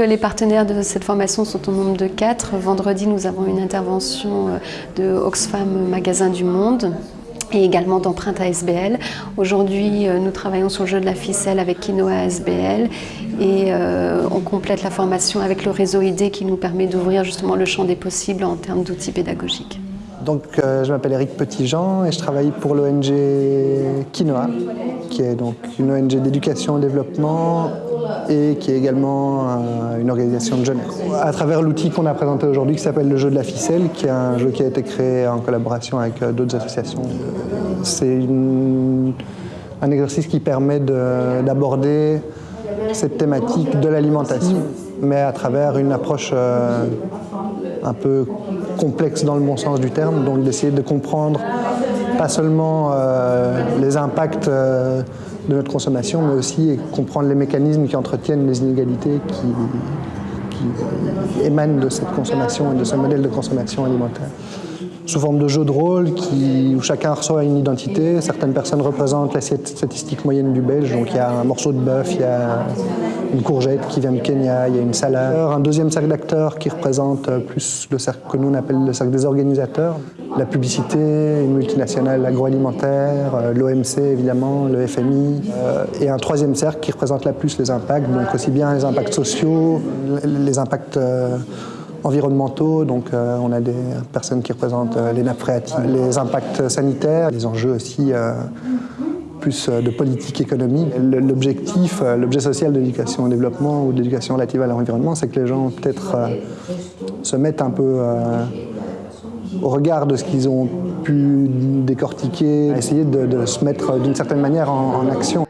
Les partenaires de cette formation sont au nombre de quatre. Vendredi, nous avons une intervention euh, de Oxfam Magasin du Monde et également d'empreinte ASBL. Aujourd'hui, euh, nous travaillons sur le jeu de la ficelle avec Quinoa ASBL et euh, on complète la formation avec le réseau ID qui nous permet d'ouvrir justement le champ des possibles en termes d'outils pédagogiques. Donc, je m'appelle Eric Petitjean et je travaille pour l'ONG Quinoa, qui est donc une ONG d'éducation et développement et qui est également une organisation de jeunesse. À travers l'outil qu'on a présenté aujourd'hui qui s'appelle le jeu de la ficelle, qui est un jeu qui a été créé en collaboration avec euh, d'autres associations. C'est un exercice qui permet d'aborder cette thématique de l'alimentation, mais à travers une approche euh, un peu complexe dans le bon sens du terme, donc d'essayer de comprendre pas seulement euh, les impacts de notre consommation, mais aussi comprendre les mécanismes qui entretiennent les inégalités qui émanent de cette consommation et de ce modèle de consommation alimentaire sous forme de jeu de rôle où chacun reçoit une identité. Certaines personnes représentent l'assiette statistique moyenne du Belge, donc il y a un morceau de bœuf, il y a une courgette qui vient du Kenya, il y a une salade. Un deuxième cercle d'acteurs qui représente plus le cercle que nous on appelle le cercle des organisateurs. La publicité, une multinationale agroalimentaire, euh, l'OMC évidemment, le FMI. Euh, et un troisième cercle qui représente la plus les impacts, donc aussi bien les impacts sociaux, les impacts euh, environnementaux, donc euh, on a des personnes qui représentent euh, les nappes phréatiques, les impacts sanitaires, les enjeux aussi euh, plus de politique économique. L'objectif, l'objet social de l'éducation au développement ou de l'éducation relative à l'environnement, c'est que les gens peut-être se mettent un peu au regard de ce qu'ils ont pu décortiquer, essayer de, se mettre d'une certaine manière en, en action.